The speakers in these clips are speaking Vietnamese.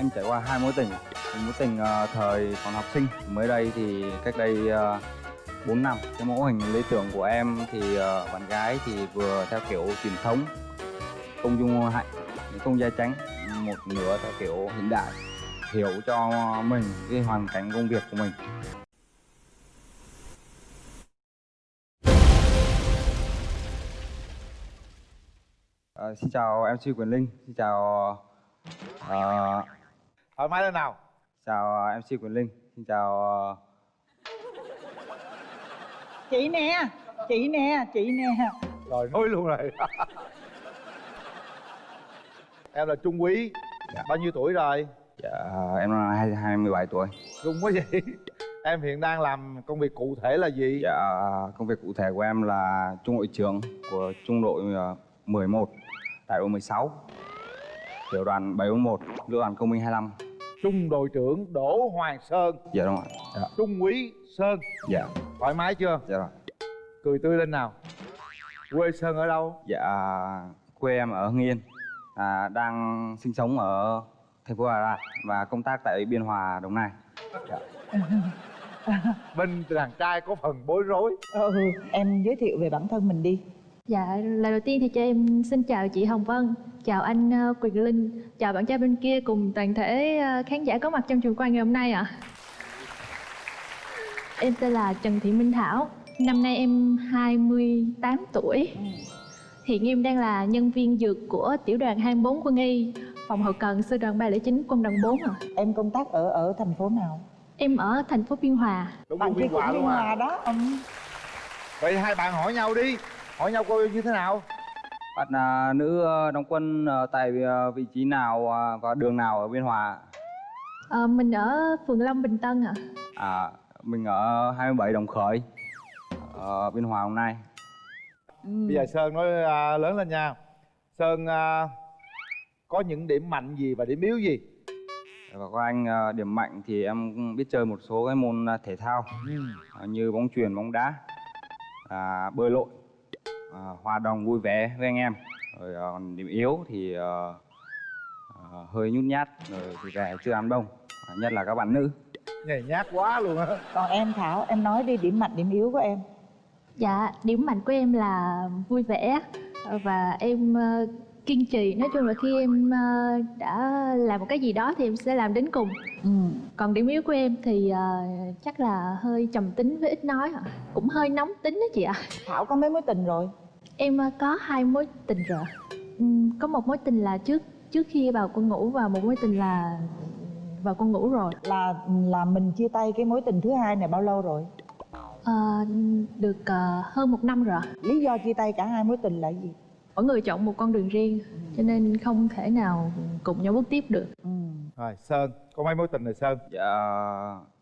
em trải qua hai mối tình. Mối tình uh, thời còn học sinh. Mới đây thì cách đây ờ, uh, 4 năm cái mẫu hình lý tưởng của em thì uh, bạn gái thì vừa theo kiểu truyền thống công dung hạnh công gia chánh một nửa theo kiểu hiện đại hiểu cho mình cái hoàn cảnh công việc của mình. Uh, xin chào MC Quyền Linh, xin chào uh, thoải mái lên nào. Chào MC Quyền Linh, xin chào ờ, chị nè chị nè chị nè. Rồi nói luôn rồi. Em là trung quý. Dạ. bao nhiêu tuổi rồi? Dạ, em là hai hai mươi bảy tuổi. trung quá vậy. Em hiện đang làm công việc cụ thể là gì? Dạ, công việc cụ thể của em là trung đội trưởng của trung đội ờ, 11 đại đội 16 tiểu đoàn 741 lữ đoàn công binh 25. Trung đội trưởng đỗ hoàng sơn. Dạ đúng rồi. Dạ, trung quý sơn. Dạ, thoải mái chưa? Dạ rồi. cười tươi lên nào. Quê sơn ở đâu? Dạ, quê em ở Hưng Yên, à, đang sinh sống ở thành phố Đà Lạt và công tác tại Biên Hòa, Đồng Nai. Dạ. bên đàn trai có phần bối rối. Ừ em giới thiệu về bản thân mình đi Dạ, lời đầu tiên thì cho em xin chào chị Hồng Vân, chào anh ờ, Quyền Linh, chào bạn trai bên kia cùng toàn thể ờ, khán giả có mặt trong trường quay ngày hôm nay ạ. Em tên là Trần Thị Minh Thảo, năm nay em 28 tuổi. Hiện em đang là nhân viên dược của tiểu đoàn 24 quân y, phòng hậu cần sư đoàn 309 quân đoàn 4 ạ. em công tác ở ở thành phố nào Em ở thành phố Biên Hòa. đúng bạn kia biên cũng hòa biên luôn hòa à đó ừ. vậy hai bạn hỏi nhau đi hỏi nhau coi như thế nào Bạn à, nữ ờ, đóng quân tại ờ, vị trí nào à, và đường nào ở Biên Hòa? Ờ, mình ở phường Long Bình Tân ạ. À, mình ở 27 Đồng Khởi, ở Biên Hòa hôm nay. Ừ. bây giờ sơn nói à, lớn lên nha sơn à, có những điểm mạnh gì và điểm yếu gì Và có anh ờ, điểm mạnh thì em biết chơi một số cái môn thể thao ờ, như bóng chuyền, bóng đá, à, bơi lội, à, hòa đồng vui vẻ với anh em. Rồi ờ, còn điểm yếu thì ờ, ờ, hơi nhút nhát, rồi thì về chưa ăn đông, à, nhất là các bạn nữ. nhảy nhát quá luôn á còn em thảo em nói đi điểm mạnh điểm yếu của em Dạ, điểm mạnh của em là vui vẻ và em ờ, kiên trì. Nói chung là khi em ờ, đã làm một cái gì đó thì em sẽ làm đến cùng. Ừ. Còn điểm yếu của em thì ờ, chắc là hơi trầm tính với ít nói ạ. Cũng hơi nóng tính đó chị ạ. thảo có mấy mối tình rồi Em ờ, có hai mối tình rồi. Ừm, Có một mối tình là trước trước khi vào quân ngũ và một mối tình là vào quân ngũ rồi. là là mình chia tay cái mối tình thứ hai này bao lâu rồi Ờ, được ờ, hơn một năm rồi. lý do chia tay cả hai mối tình là gì Mỗi người chọn một con đường riêng cho nên không thể nào cùng nhau bước tiếp được. ừ. rồi sơn có mấy mối tình rồi sơn Dạ,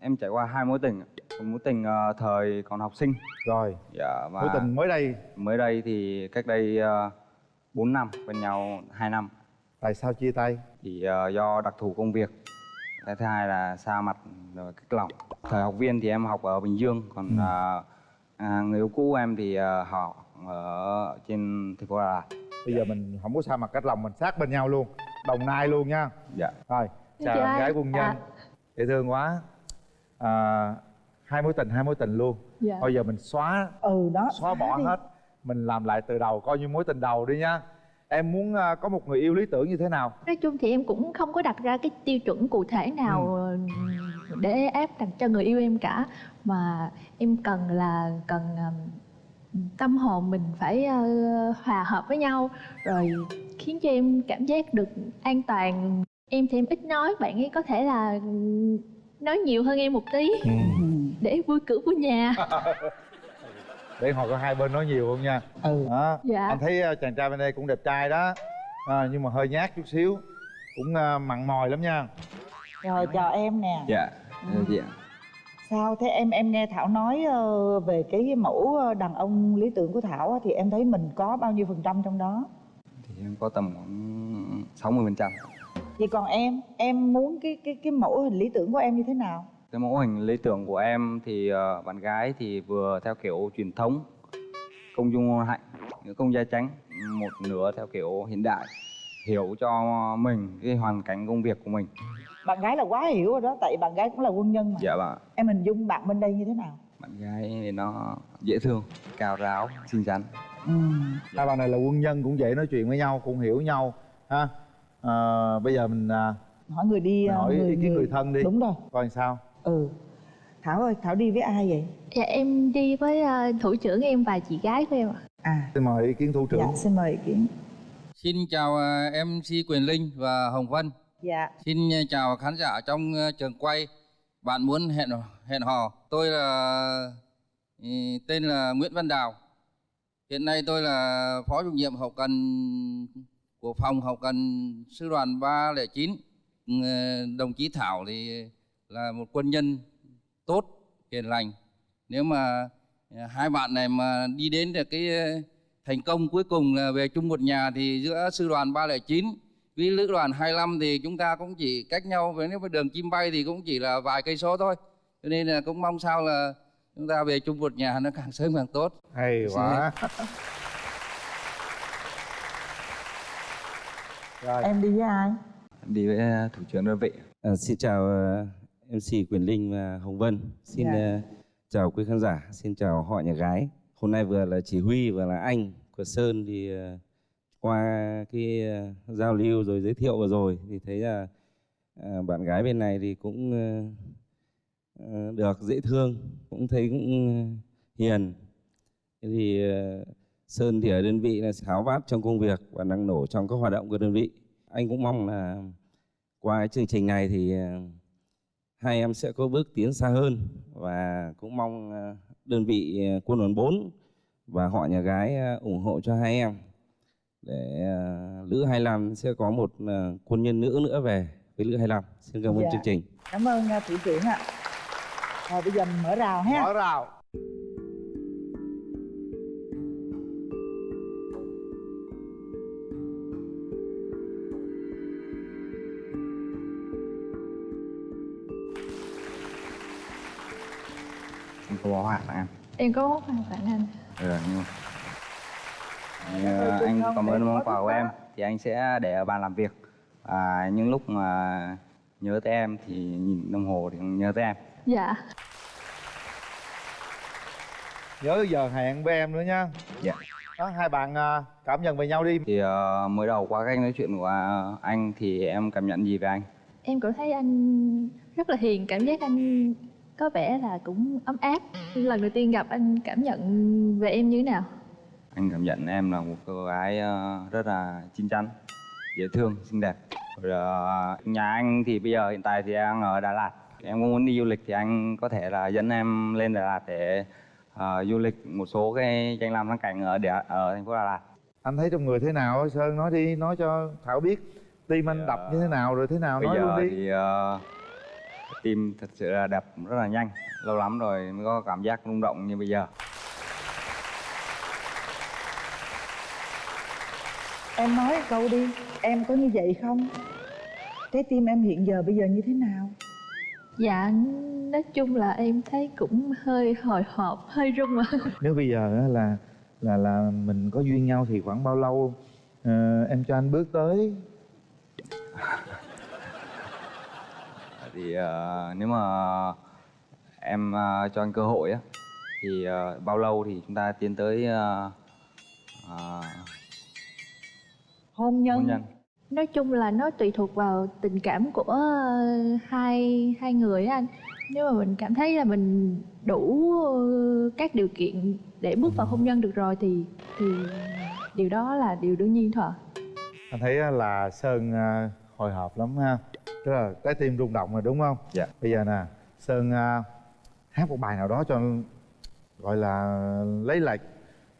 em trải qua hai mối tình, một mối tình ờ, thời còn học sinh. rồi Dạ, và mối tình mới đây mới đây thì cách đây uh, 4 năm, quen nhau 2 năm. tại sao chia tay thì ờ, do đặc thù công việc cái thứ hai là xa mặt rồi cách lòng thời học viên thì em học ở bình dương còn Ừ. à, người yêu cũ em thì ờ, học ở trên thành phố đà lạt. Bây giờ mình không có sao mặt cách lòng mình sát bên nhau luôn đồng nai luôn nha. Dạ. Rồi chào Chị gái quân nhân. À. dễ thương quá. À, hai mối tình hai mối tình luôn. Dạ. bây giờ mình xóa ừ đó xóa bỏ đi. hết. Mình làm lại từ đầu coi như mối tình đầu đi nha. Em muốn à, có một người yêu lý tưởng như thế nào? Nói chung thì em cũng không có đặt ra cái tiêu chuẩn cụ thể nào Ừ. để áp đặt cho người yêu em cả. Mà em cần là cần um, tâm hồn mình phải ờ, hòa hợp với nhau rồi khiến cho em cảm giác được an toàn. Em thì em ít nói, bạn ấy có thể là nói nhiều hơn em một tí ừ. để vui cửa vui nhà. để hồi có hai bên nói nhiều không nha ừ đó. Dạ. anh thấy à, chàng trai bên đây cũng đẹp trai đó à, nhưng mà hơi nhát chút xíu cũng à, mặn mòi lắm nha rồi chào em nè dạ Ừ. dạ sao? Thế em em nghe thảo nói ờ, về cái mẫu ờ, đàn ông lý tưởng của thảo á, thì em thấy mình có bao nhiêu phần trăm trong đó? Thì em có tầm khoảng 60 phần trăm. Vậy còn em em muốn cái cái cái mẫu hình lý tưởng của em như thế nào? Cái mẫu hình lý tưởng của em thì ờ, bạn gái thì vừa theo kiểu truyền thống công dung hạnh công gia chánh một nửa theo kiểu hiện đại hiểu cho mình cái hoàn cảnh công việc của mình. Bạn gái là quá hiểu rồi đó tại bạn gái cũng là quân nhân mà. Dạ vâng ạ. em hình dung bạn bên đây như thế nào? Bạn gái thì nó dễ thương cao ráo xinh xắn. Ừ. hai bạn này là quân nhân cũng dễ nói chuyện với nhau cũng hiểu nhau ha? À, bây giờ mình à, hỏi người đi mình ờ, hỏi ý kiến người thân đi. Đúng rồi. Coi sao? Ừ. Thảo ơi thảo đi với ai vậy? Dạ em đi với ờ, thủ trưởng em và chị gái của em ạ. À. Xin mời ý kiến thủ trưởng. Dạ xin mời ý kiến Xin chào ờ, MC Quyền Linh và Hồng Vân. dạ Xin ờ, chào khán giả trong ờ, trường quay. Bạn muốn hẹn hẹn hò. Tôi là ừ, tên là Nguyễn Văn Đào. Hiện nay tôi là phó chủ nhiệm hậu cần của phòng hậu cần sư đoàn 309. Ừ, Đồng chí Thảo thì là một quân nhân tốt, hiền lành. Nếu mà hai bạn này mà đi đến được cái thành công cuối cùng là về chung một nhà thì giữa sư đoàn 309 với lữ đoàn 25 thì chúng ta cũng chỉ cách nhau với nếu mà đường chim bay thì cũng chỉ là vài cây số thôi. Cho nên là cũng mong sao là chúng ta về chung một nhà nó càng sớm càng tốt. Hay quá. rồi. Em đi với ai? Đi với ờ, thủ trưởng đơn vị. À, xin chào ờ, MC Quyền Linh và Hồng Vân. Xin Dạ. ờ, chào quý khán giả, xin chào họ nhà gái. Hôm nay vừa là chỉ huy vừa là anh của Sơn thì ờ, qua cái ờ, giao lưu rồi giới thiệu vừa rồi thì thấy là ờ, bạn gái bên này thì cũng được dễ thương, cũng thấy cũng hiền. Thế thì Sơn thì ở đơn vị là tháo vát trong công việc và năng nổ trong các hoạt động của đơn vị. Anh cũng mong là qua cái chương trình này thì hai em sẽ có bước tiến xa hơn và cũng mong đơn vị ờ, quân đoàn 4 và họ nhà gái ờ, ủng hộ cho hai em để ờ, Lữ 25 sẽ có một quân nhân nữ nữa về với Lữ 25. Xin cảm ơn Dạ. chương trình. cảm ơn thủ trưởng ạ rồi bây giờ mình mở rào ha mở rào có bó hạt em có món quà tặng anh. Ừ, nhưng mà Thì, ờ, anh cảm ơn món quà của em thì anh sẽ để ở bàn làm việc. Và những lúc mà nhớ tới em thì nhìn đồng hồ thì nhớ tới em. Dạ. Nhớ giờ hẹn với em nữa nha. Dạ. đó hai bạn à, cảm nhận về nhau đi. Thì ờ, mới đầu qua cách nói chuyện của anh thì em cảm nhận gì về anh? Em cảm thấy anh rất là hiền cảm giác anh có vẻ là cũng ấm áp. Lần đầu tiên gặp anh cảm nhận về em như thế nào? Anh cảm nhận em là một cô gái ờ, rất là chín chắn dễ thương xinh đẹp. Rồi ờ, nhà anh thì bây giờ hiện tại thì đang ở Đà Lạt. Em cũng muốn đi du lịch thì anh có thể là dẫn em lên Đà Lạt để ờ, du lịch một số cái danh lam thắng cảnh ở Đà, ở thành phố Đà Lạt. Anh thấy trong người thế nào sơn? Nói đi nói cho thảo biết. Tim anh đập như thế nào rồi thế nào? bây nói giờ luôn đi. thì ờ, tim thật sự là đập rất là nhanh. Lâu lắm rồi mới có cảm giác rung động như bây giờ. Em nói câu đi em có như vậy không? Trái tim em hiện giờ bây giờ như thế nào? Dạ nói chung là em thấy cũng hơi hồi hộp hơi run mà. Nếu bây giờ á là là là mình có duyên nhau thì khoảng bao lâu ờ, em cho anh bước tới thì ờ, nếu mà em ờ, cho anh cơ hội á thì ờ, bao lâu thì chúng ta tiến tới ờ, ờ, hôn nhân, hôn nhân? Nói chung là nó tùy thuộc vào tình cảm của ờ, hai hai người á anh. Nếu mà mình cảm thấy là mình đủ ờ, các điều kiện để bước vào hôn nhân được rồi thì thì điều đó là điều đương nhiên thôi ạ. anh thấy á là sơn à, hồi hộp lắm ha tức là trái tim rung động rồi đúng không Dạ. bây giờ nè sơn à, hát một bài nào đó cho gọi là lấy lại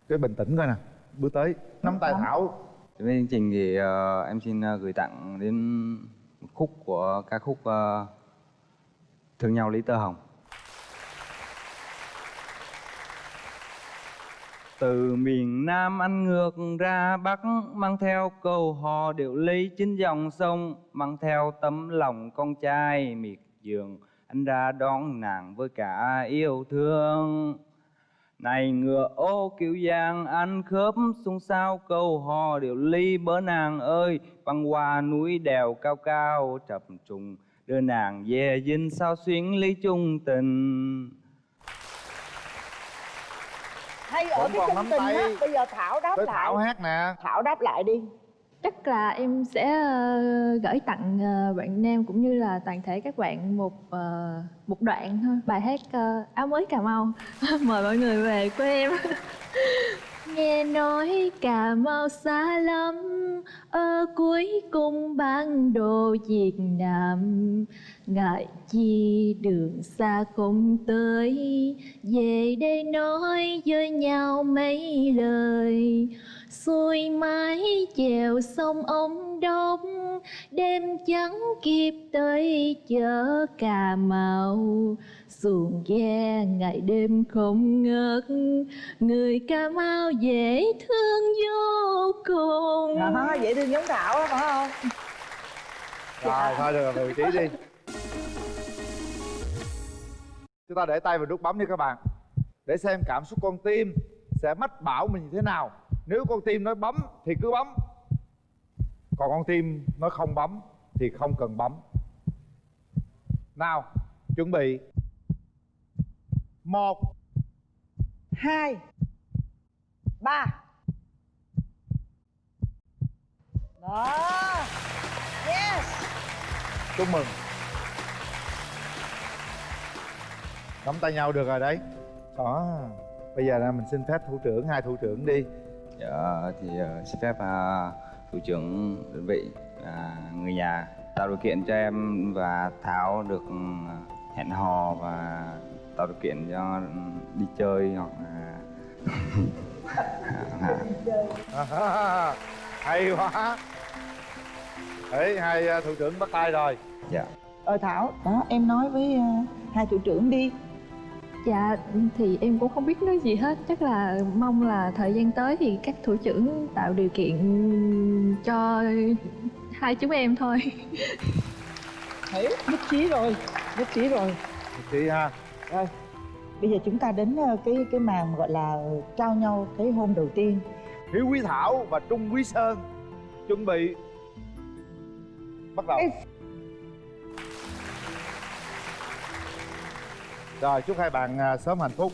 cái bình tĩnh coi nè bước tới nắm tay thảo với chương trình thì ờ, em xin ờ, gửi tặng đến một khúc của ca khúc ờ, Thương nhau lý tơ hồng. Từ miền Nam anh ngược ra Bắc, Mang theo câu hò điệu lý chính dòng sông, Mang theo tấm lòng con trai miệt giường Anh ra đón nàng với cả yêu thương. Này ngựa ô kiểu giang anh khớp xung sao câu hò điệu ly bớ nàng ơi, băng qua núi đèo cao cao chập trùng, đưa nàng về dinh sao xuyến ly chung tình hay ở cái tình tay. á bây giờ thảo đáp tới lại. Thảo hát nè. Thảo đáp lại đi. Chắc là em sẽ ờ, gửi tặng ờ, bạn nam cũng như là toàn thể các bạn một ờ, một đoạn thôi bài hát áo mới cà mau. Mời mọi người về quê em nghe nói cà mau xa lắm, ở cuối cùng bán đồ việt nam. Ngại chi đường xa không tới, về đây nói với nhau mấy lời. Xuôi mái chèo sông ông đốc đêm trắng kịp tới chợ cà mau xuồng ghe ngày đêm không ngớt. Người cà mau dễ thương vô cùng. Đó dễ thương giống thảo phải không? Rồi thôi được rồi vị trí đi. Chúng ta để tay vào nút bấm đi các bạn để xem cảm xúc con tim sẽ mách bảo mình như thế nào. Nếu con tim nói bấm thì cứ bấm còn con tim nói không bấm thì không cần bấm. Nào chuẩn bị một hai ba. Đó. Yes. Chúc mừng. Nắm tay nhau được rồi đấy. Đó. Bây giờ là mình xin phép thủ trưởng hai thủ trưởng đi. Dạ thì ờ, xin phép à, thủ trưởng đơn vị à, người nhà tạo điều kiện cho em và thảo được ừ, hẹn hò và tạo điều kiện cho đi chơi hoặc là à, hay quá. Đấy hai uh, thủ trưởng bắt tay rồi. Dạ. Ờ thảo đó em nói với ờ, hai thủ trưởng đi. Dạ thì em cũng không biết nói gì hết. Chắc là mong là thời gian tới thì các thủ trưởng tạo điều kiện cho hai chúng em thôi. Hiểu nhất trí rồi nhất trí rồi. Chị ha rồi bây giờ chúng ta đến ờ, cái cái màn gọi là trao nhau cái hôn đầu tiên. Hiếu quý thảo và trung quý sơn. Chuẩn bị. Bắt đầu. Ê. rồi chúc hai bạn à, sớm hạnh phúc